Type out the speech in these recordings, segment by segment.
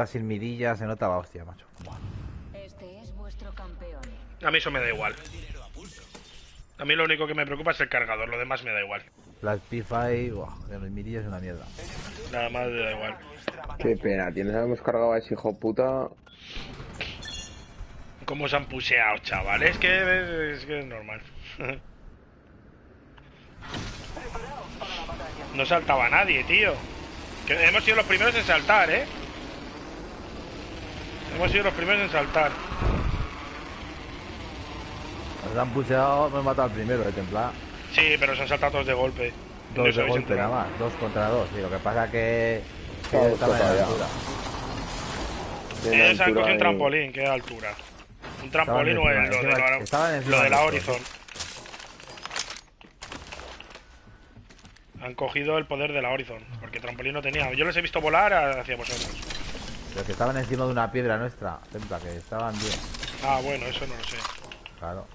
iba sin midillas, se notaba hostia, macho. Este es vuestro campeón. A mí eso me da igual. A mí lo único que me preocupa es el cargador, lo demás me da igual. La P5, buah, de los midillas es una mierda. Nada más me da igual. Qué pena, tienes hemos cargado a ese hijo puta. ¿Cómo se han puseado, chaval? Es que es, que es normal. No saltaba nadie, tío. Que hemos sido los primeros en saltar, ¿eh? Hemos sido los primeros en saltar. Nos han puseado, me he matado al primero de templar. Sí, pero se han saltado todos de golpe. Dos de golpe nada más, dos contra dos. Y lo que pasa que, que estaba en la altura. Ellos han altura cogido un trampolín, ¿qué altura? Un trampolín o el, lo, de la, lo de la Horizon. Han cogido el poder de la Horizon, porque trampolín no tenía. Yo les he visto volar hacia vosotros. Pero que estaban encima de una piedra nuestra, templa, que estaban bien. Ah, bueno, eso no lo sé. Claro.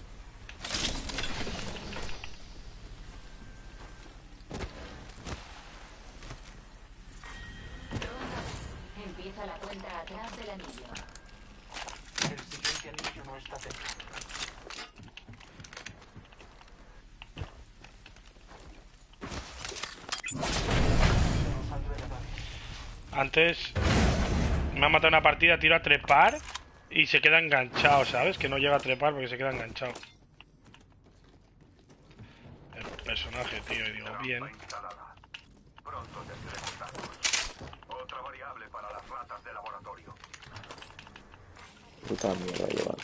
Empieza la cuenta atrás del anillo. El siguiente anillo no está cerca. Antes me ha matado una partida, tiro a trepar y se queda enganchado, ¿sabes? Que no llega a trepar porque se queda enganchado. El personaje, tío, y digo, bien. instalada. Pronto tendremos datos. Otra variable para las ratas de laboratorio. Puta mierda,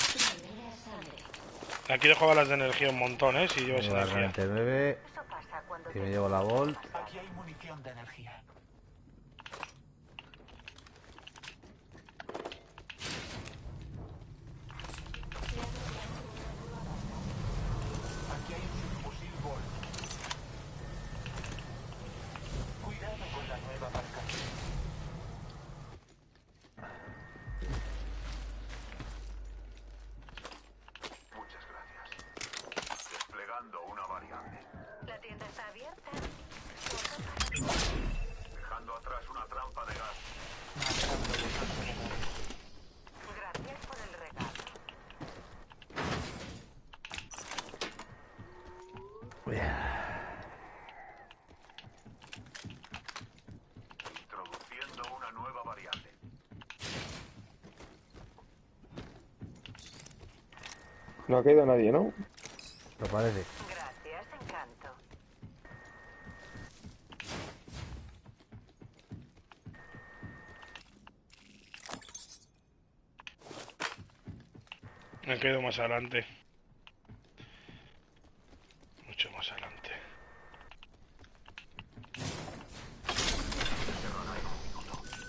sangre. Aquí dejo balas de energía un montón, ¿eh? Si llevas energía. 49 Eso pasa cuando y me llevo la Volt. Aquí hay munición de energía. Aquí hay un subfusil Volt. Cuidado con la nueva marca. Muchas gracias. Desplegando una variable. La tienda está abierta. Dejando atrás una trampa de gas. Matando los alrededores. Gracias por el regalo. Introduciendo una nueva variable. No ha caído nadie, ¿no? Lo parece. Gracias, encanto. Me quedo más adelante. Mucho más adelante.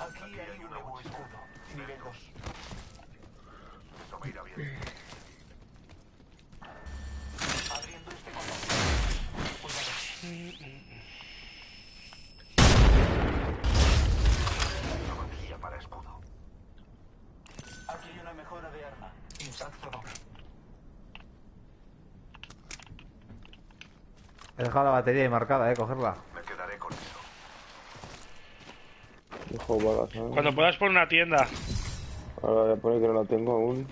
Aquí hay un nuevo escudo. Nivel 2. Eso me irá bien. Abriendo este contacto. Cuidado. Una batería para escudo. Aquí hay una mejora de arma. Impacto doble. He dejado la batería ahí marcada, eh, cogerla. Me quedaré con eso. Dejo balas, ¿no? Cuando puedas por una tienda, Ahora voy a poner que no la tengo aún.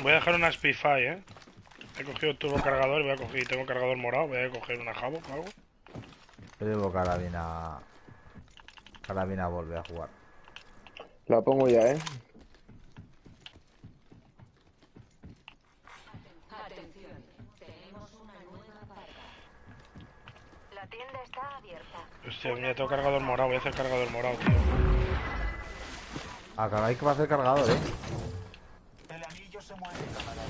voy a dejar una Spitfire, ¿eh? He cogido el turbo cargador y voy a coger, y tengo cargador morado, voy a coger una Jabo o algo. Yo llevo carabina. Carabina volver a jugar. La pongo ya, ¿eh? Atención, tenemos una nueva carga. La tienda está abierta. Hostia, mira, tengo cargador morado, voy a hacer cargador morado, tío. Acá hay que va a hacer cargador, eh. El anillo se mueve, camarada.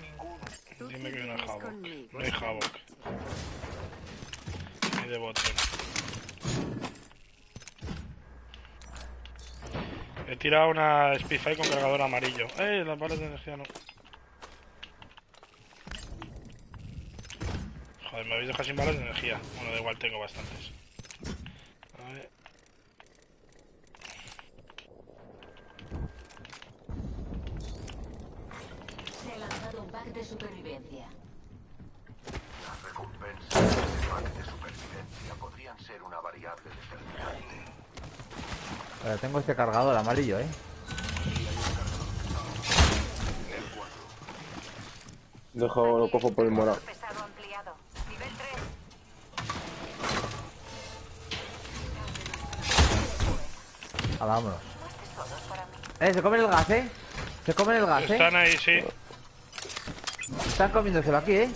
Ninguno. Dime que hay una Havok. No hay Havok. Ni de bote. He tirado una Spitfire con cargador amarillo. ¡Eh! Las balas de energía no. Joder, me habéis dejado sin balas de energía. Bueno, da igual, tengo bastantes. A ver. Se ha lanzado un pack de supervivencia. Las recompensas del este pack de supervivencia podrían ser una variable determinante. Tengo este cargador amarillo, ¿eh? Dejo, lo cojo por el morado. 3. Ahora vámonos. Eh, se comen el gas, eh. Se comen el gas, eh. Están ahí, sí. Están comiéndoselo aquí, eh.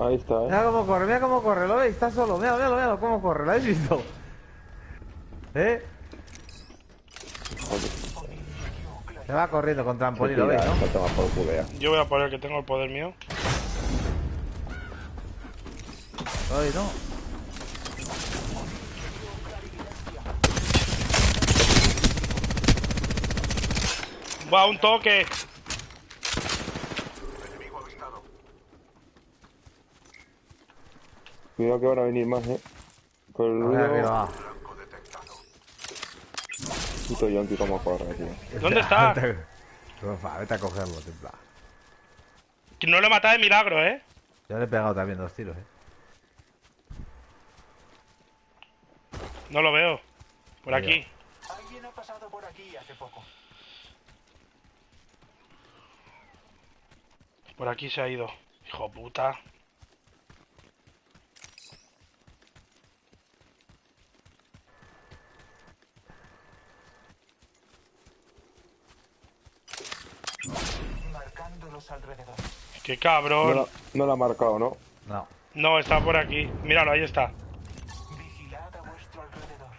Ahí está, ¿eh? Mira cómo corre, mira cómo corre, ¿lo veis? Está solo, mira, mira, mira cómo corre, ¿lo habéis visto? ¿Eh? Se va corriendo con trampolín, ¿lo veis, no? Está tomado por culo ya. Yo voy a poner que tengo el poder mío. ¿Lo veis, no? Va, un toque. Enemigo avistado. Cuidado que van a venir más, ¿eh? Con el ruido... Puto yonki como corre, tío. ¿Dónde está? Vete a cogerlo, templa. Que no lo he matado de milagro, ¿eh? Yo le he pegado también dos tiros, eh. No lo veo. Por Mira. aquí. Alguien ha pasado por aquí hace poco. Por aquí se ha ido. Hijo puta. Los alrededores. Qué No cabrón. la, no la ha marcado, ¿no? No. No, está por aquí. Míralo, ahí está. Vigilad a vuestro alrededor.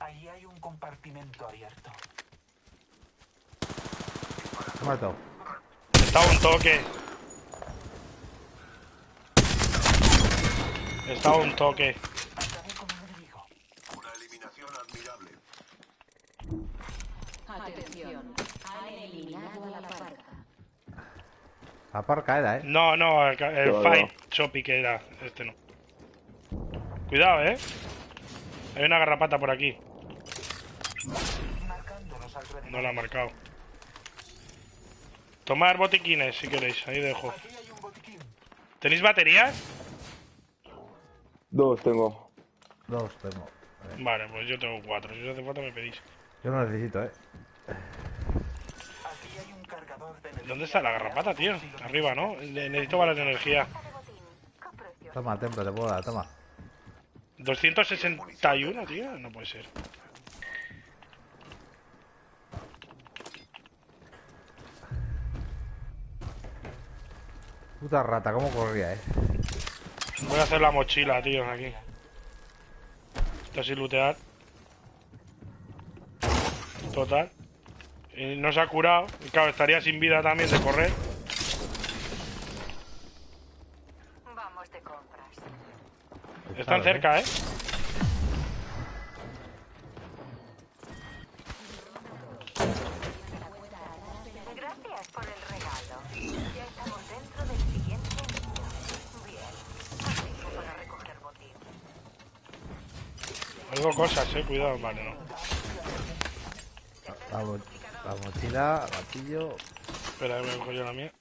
Ahí hay un compartimento abierto. Muerto. Está un toque. Está un toque. Acabé con un enemigo. Una eliminación admirable. Atención. Han eliminado a la parca. La parca era, eh. No, no, el, el. Fight Choppy que era. Este no. Cuidado, eh. Hay una garrapata por aquí. No la ha marcado. Tomar botiquines si queréis. Ahí dejo. Aquí hay un botiquín. ¿Tenéis baterías? Dos tengo. Dos tengo. Vale, pues yo tengo cuatro. Si os hace falta me pedís. Yo no necesito, eh. Aquí hay un cargador de energía. ¿Dónde está la garrapata, tío? Arriba, ¿no? Ne- Necesito balas de energía. Toma, templa, te puedo dar, toma. 261, tío. No puede ser. Puta rata, cómo corría, eh. Voy a hacer la mochila, tío, aquí. Esto sin lootear. Total. Y no se ha curado. Y claro, estaría sin vida también de correr. Vamos de compras. Están Claro, cerca, ¿eh? Gracias por el regalo. Ya estamos dentro del siguiente. Bien. Tiempo para recoger botín. Algo cosas, eh. Cuidado, vale, no. La, mo- la mochila, gatillo. Espera, me cojo yo la mía.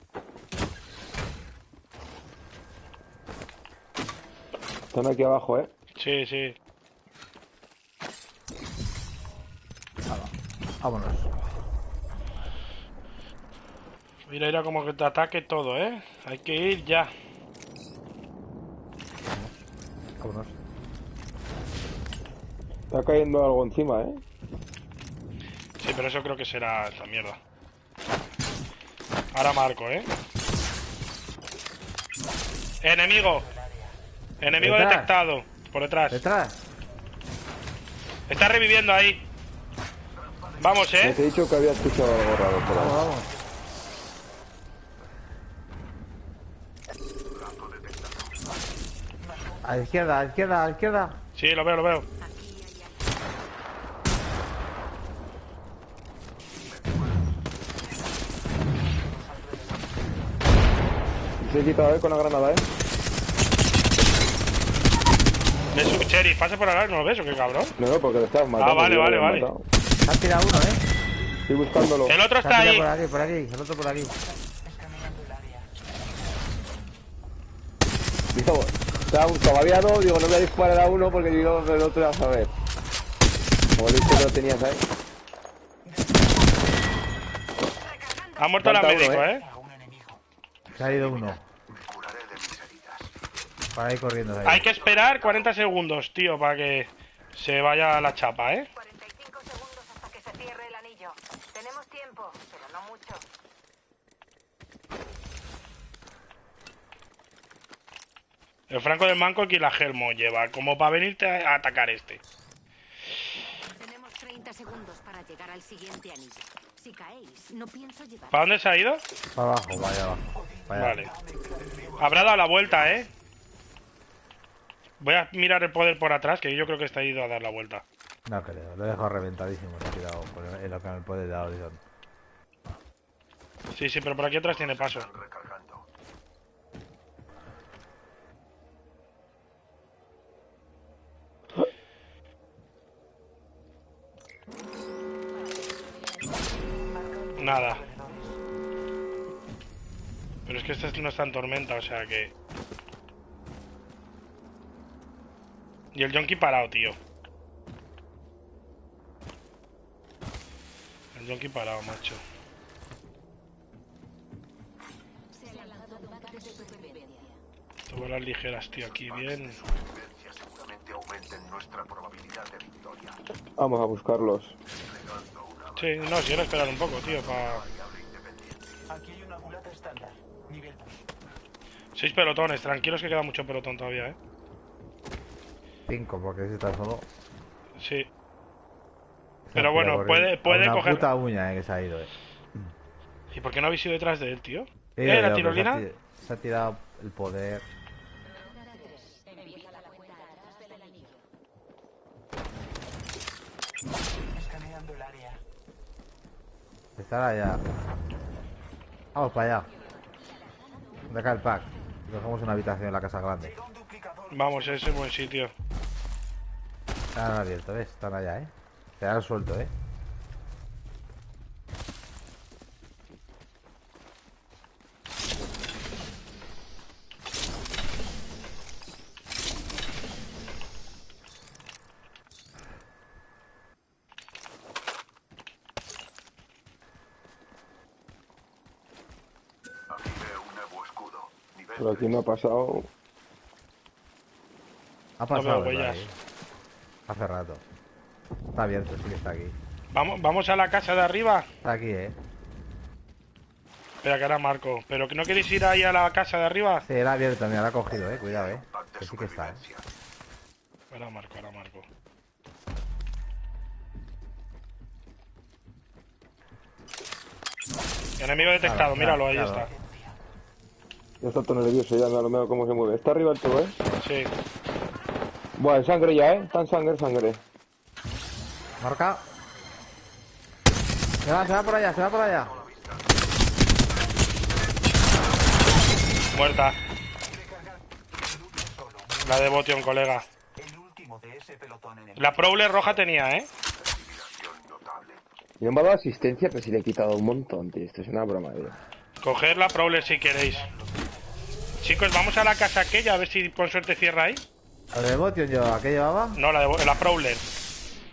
Están aquí abajo, ¿eh? Sí, sí. Vámonos. Mira, mira como que te ataque todo, ¿eh? Hay que ir ya. Vámonos. Está cayendo algo encima, ¿eh? Sí, pero eso creo que será esta mierda. Ahora marco, ¿eh? Enemigo. Enemigo Detrás. detectado. Por detrás. Detrás. Está reviviendo ahí. Vamos, ¿eh? te he dicho que había escuchado algo raro por ahí. Vamos, vamos. A la izquierda, a la izquierda, a la izquierda. Sí, lo veo, lo veo. Se he quitado, ¿eh? Con la granada, ¿eh? Es un sheriff. Pasa por ahora, ¿no lo ves o qué cabrón? No, no, porque le estabas matando. Ah, vale, vale, lo había vale. matado. Se ha tirado uno, eh. Estoy buscándolo. El otro está ahí. por aquí, por aquí, el otro por aquí. Escaneando el área. Digo, estaba todavía no, digo, no voy a disparar a uno porque digo, el otro a saber. Como dicho que lo tenías ahí. Ha muerto la Falta uno, médico, ¿eh? ¿eh? Se ha ido uno. Me curaré de mis heridas. Para ahí corriendo. de ahí. Hay que esperar 40 segundos, tío, para que se vaya la chapa, ¿eh? 45 segundos hasta que se cierre el anillo. Tenemos tiempo, pero no mucho. El Franco del Manco aquí la Gelmo lleva, como para venirte a atacar este. Tenemos 30 segundos para llegar al siguiente anillo. Si caéis, no pienso llevar. ¿Para dónde se ha ido? Para abajo, vaya abajo. Vaya. Vale. Habrá dado la vuelta, ¿eh? Voy a mirar el poder por atrás, que yo creo que está ido a dar la vuelta. No creo, lo he dejado reventadísimo. Se ha tirado por el, en lo que me puede dar horizonte. Sí, sí, pero por aquí atrás tiene paso. Nada. Pero es que este no está en tormenta, o sea que... Y el Yonki parado, tío. El Yonki parado, macho. Todas las ligeras, tío, aquí bien. Vamos a buscarlos. Sí, no, si quiero esperar un poco, tío, para... Aquí hay una culata estándar. Nivel 2. Seis pelotones, tranquilos que queda mucho pelotón todavía, ¿eh? Cinco, porque si está solo. Sí. Pero bueno, puede- puede una coger- puta uña, eh, que se ha ido, eh. ¿Y por qué no habéis ido detrás de él, tío? Sí, ¿Eh, la tirolina? Se ha, ti- se ha tirado el poder. Estará allá. Vamos para allá. ¿Dónde acá el pack? Cogemos una habitación en la casa grande. Vamos, ese es buen sitio. Están abiertos, ¿ves? Están allá, ¿eh? Te han suelto, ¿eh? Pero aquí me ha pasado. Ha pasado, ahí? Hace rato. Está abierto, sí que está aquí. Vamos, vamos a la casa de arriba. Está aquí, ¿eh? Espera, que ahora marco. ¿Pero que no queréis ir ahí a la casa de arriba? Sí, era abierto, mira, la ha cogido, ¿eh? Cuidado, ¿eh? Que sí que está, ¿eh? Ahora marco, ahora marco. Enemigo detectado, Claro, míralo, claro, ahí claro. está. Ya está todo nervioso, ya no veo cómo se mueve. Está arriba el todo, ¿eh? Sí. Buah, en sangre ya, ¿eh? Está en sangre, sangre. Marca. Se va, se va por allá, se va por allá. Muerta. La de Botion, colega. La Prowler roja tenía, ¿eh? Intimidación notable. Y me ha dado asistencia, pero si le he quitado un montón, tío. Esto es una broma, tío. Coger la Prowler si queréis. Chicos, vamos a la casa aquella a ver si con suerte cierra ahí. ¿Lo de Botion yo, ¿a qué llevaba? No, la de la Prowler.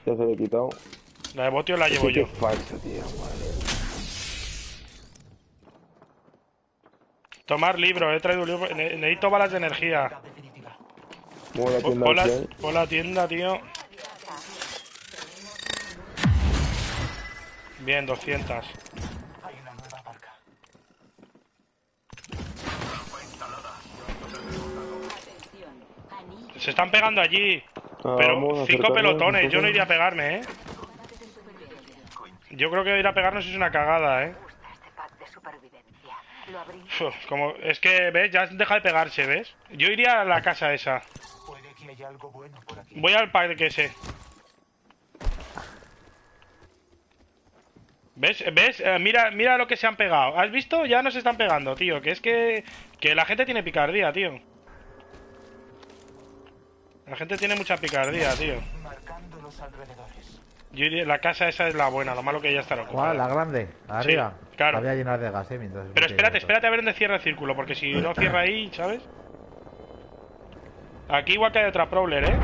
Ya se le he quitado. La de Botion la llevo Sí yo. es falso, tío. Madre. Tomar libro, he traído un libro. Ne- Necesito balas de energía. Muevo la tienda la, la tienda, tío. Bien, 200. Se están pegando allí. Ah, Pero cinco pelotones, yo no iría a pegarme, ¿eh? Yo creo que ir a pegarnos es una cagada, ¿eh? Uf, como, es que, ¿ves? Ya deja de pegarse, ¿ves? Yo iría a la casa esa. Voy al pack que ese. ¿Ves? ¿Ves? Eh, mira, mira lo que se han pegado. ¿Has visto? Ya no se están pegando, tío. Que es que... Que la gente tiene picardía, tío. La gente tiene mucha picardía, tío. Marcando los alrededores. Yo iría- la casa esa es la buena, lo malo que ya estará ¿Cuál? La grande. Arriba. claro. La voy a llenar de gas, eh. Mientras Pero espérate, espérate a ver dónde cierra el círculo, porque si no cierra ahí, ¿sabes? Aquí igual que hay otra Prowler, ¿eh?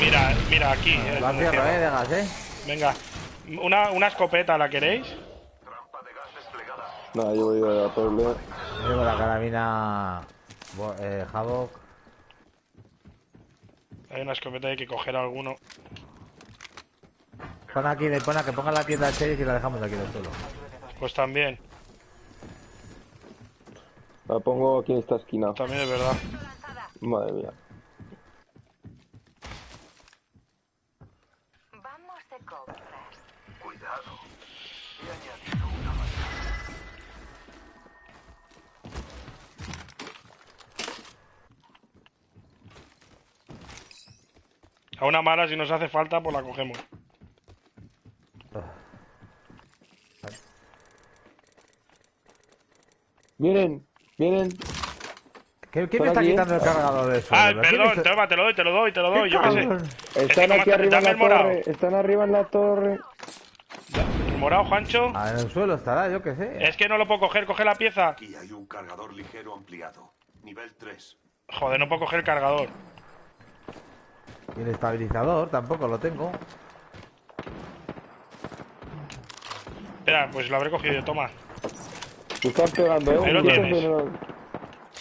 Mira, mira, aquí. eh, La cierro, cierra. eh, de gas, eh. Venga, una, una escopeta, ¿la queréis? Trampa de gas desplegada. Nada, yo voy a por el... Llevo la carabina. Bo- Eh, Havoc. Hay una escopeta, hay que coger alguno. Pon aquí, pon a que ponga la tienda al sheriff y la dejamos aquí del suelo. Pues también, La pongo aquí en esta esquina. también es verdad. Madre mía. A una mala, si nos hace falta, pues la cogemos. Vienen, vienen. ¿Qué, ¿Quién Por me está aquí, quitando el cargador de suelo? Ah, ¿Pero quién perdón, toma, te lo doy, te lo doy, te lo ¿Qué doy, yo qué sé. Están aquí arriba en la el morado. torre. Están arriba en la torre. ¿El morado, Juancho? Ah, en el suelo estará, yo qué sé. Es que no lo puedo coger, coge la pieza. Aquí hay un cargador ligero ampliado. Nivel 3. Joder, no puedo coger el cargador. Y el estabilizador tampoco lo tengo. Espera, pues lo habré cogido yo, toma. Te están pegando, eh. Ahí lo tienes.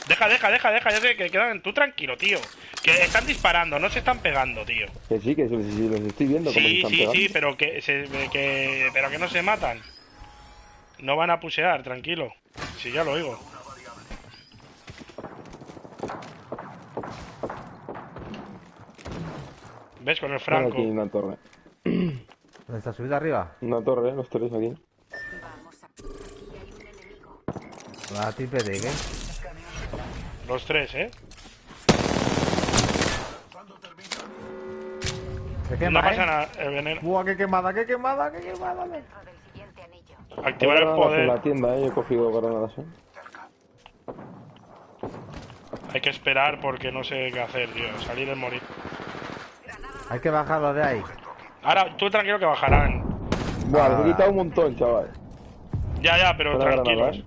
Deja, deja, deja, deja, ya sé que quedan. Tú tranquilo, tío. Que están disparando, no se están pegando, tío. Que sí, que sí, sí, los estoy viendo Sí, están sí, pegando. sí, pero que, se, que, pero que no se matan. No van a pusear, tranquilo. Sí, ya lo oigo. ¿Ves? Con el franco. aquí en una torre. ¿Dónde está subida arriba? Una torre, los tres aquí. Vamos a... Aquí hay un enemigo. La triple de ¿qué? Los tres, ¿eh? Se quema, no pasa ¿eh? nada. El veneno. Buah, qué quemada, qué quemada, qué quemada. Dentro del siguiente anillo. Activar el Granadas En poder. la tienda, eh. Yo he cogido granadas, eh. Hay que esperar porque no sé qué hacer, tío. Salir y morir. Hay que bajarlo de ahí. Ahora, tú tranquilo que bajarán. Buah, les Ah. he quitado un montón, chaval. Ya, ya, pero tranquilos. eh.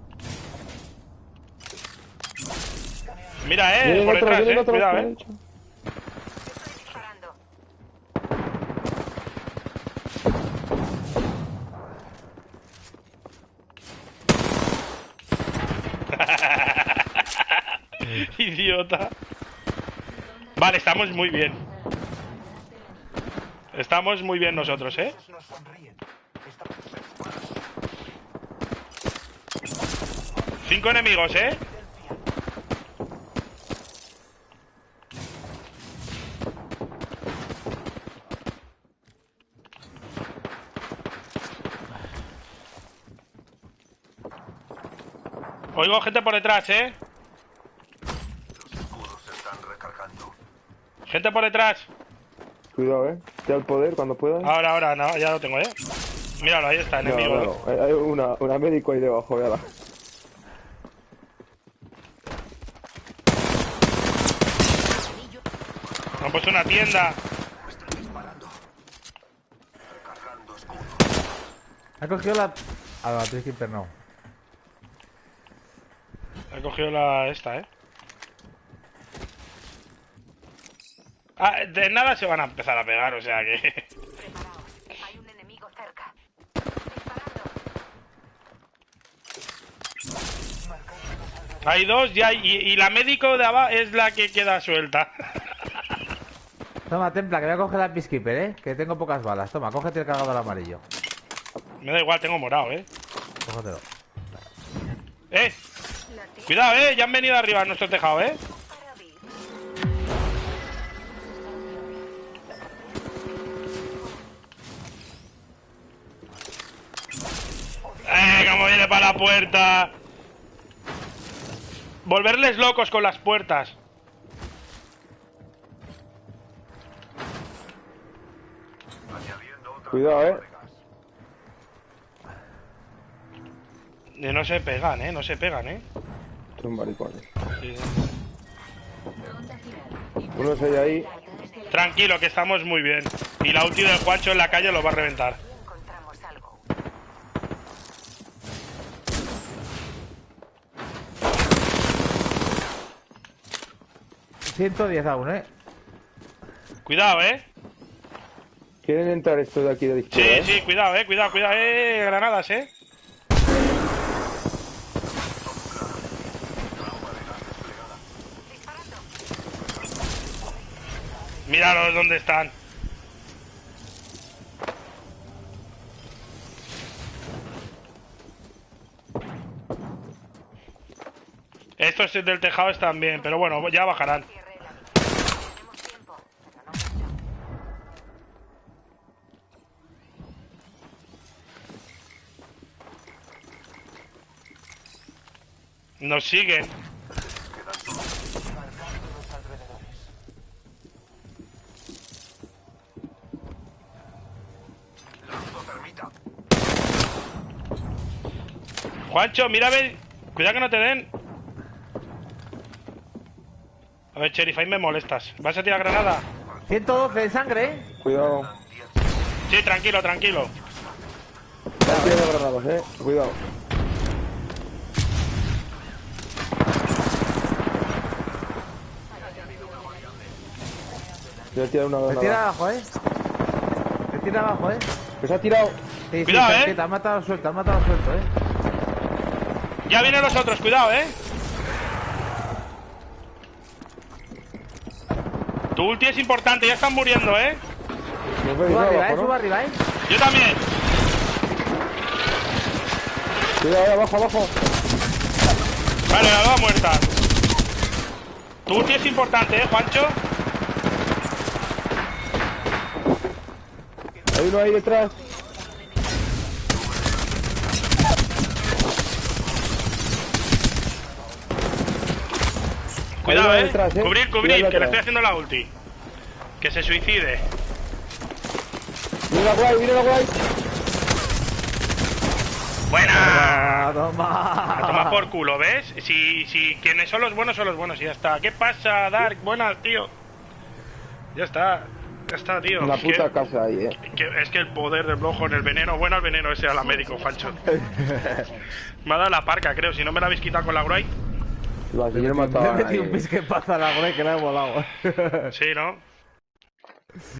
Mira, eh, Vienen por detrás, eh. Cuidado, eh. disparando. Idiota. Vale, estamos muy bien. Estamos muy bien nosotros, ¿eh? Cinco enemigos, ¿eh? Oigo gente por detrás, ¿eh? Los escudos se están recargando. Gente por detrás. Cuidado, eh. Te da el poder cuando puedas. Ahora, ahora, no, ya lo tengo, ¿eh? Míralo, ahí está, No, enemigo. no, no. Hay hay una, una médico ahí debajo, véala. Han puesto una tienda. Ha cogido la. Ah, la Peacekeeper no. He cogido la esta, ¿eh? Ah, de nada se van a empezar a pegar, o sea que... Preparaos. Hay un enemigo cerca. Disparando. Hay dos ya, y, y la médico de abajo es la que queda suelta. Toma, Templa, que voy a coger la Peacekeeper, eh. Que tengo pocas balas. Toma, cógete el cargador amarillo. Me da igual, tengo morado, ¿eh? Cógetelo. ¡Eh! Cuidado, ¿eh? Ya han venido arriba a nuestro tejado, ¿eh? Puerta! Volverles locos con las puertas. Cuidado, eh. Y no se pegan, ¿eh? No se pegan, ¿eh? Son maricones. Sí, sí. Uno se hay ahí. Tranquilo, que estamos muy bien. Y la ulti del Juancho en la calle lo va a reventar. 110 aún, ¿eh? Cuidado, eh. ¿Quieren entrar estos de aquí de la Sí, izquierda? eh? sí, cuidado, eh. Cuidado, cuidado, eh. Granadas, eh. Míralos dónde están. Estos del tejado están bien, pero bueno, ya bajarán. Cierre la mitad. Tenemos tiempo, pero no mucho. Nos siguen. Juancho, mira a ver. Cuidado que no te den. A ver, Sheriff, ahí me molestas. ¿Vas a tirar granada? 112 de sangre, ¿eh? Cuidado. Sí, tranquilo, tranquilo. Están tirando granadas, eh. Cuidado. Una Me tira abajo, ¿eh? Me tira abajo, ¿eh? Que se ha tirado. Sí, Cuidado, sí, ¿eh? te has matado suelto, te has matado suelto, ¿eh? Ya vienen los otros, cuidado, eh. Tu ulti es importante, ya están muriendo, eh. Subo arriba, ¿eh? abajo, ¿no? arriba, ¿eh? Yo también. Cuidado, ahí abajo, abajo. Vale, la dos muerta. Tu ulti es importante, eh, Juancho. Hay uno ahí detrás. Cuidado, eh. detrás, eh. Cubrir, Cuidado cubrir, que le estoy haciendo la ulti. Que se suicide. La guay, la guay. Buena. Toma. A tomar por culo, ¿ves? Si, si quienes son los buenos son los buenos y ya está. ¿Qué pasa, Dark? Buenas, tío. Ya está. Ya está, tío. Que- puta casa ahí, eh. que- es que el poder del blojo en el veneno, bueno el veneno ese a la médico, Fancho. Me ha dado la parca, creo, si no me la habéis quitado con la Gruay. Lo has Le matado he ahí. metido un pisque pasa a la güey que la he volado. Sí, ¿no?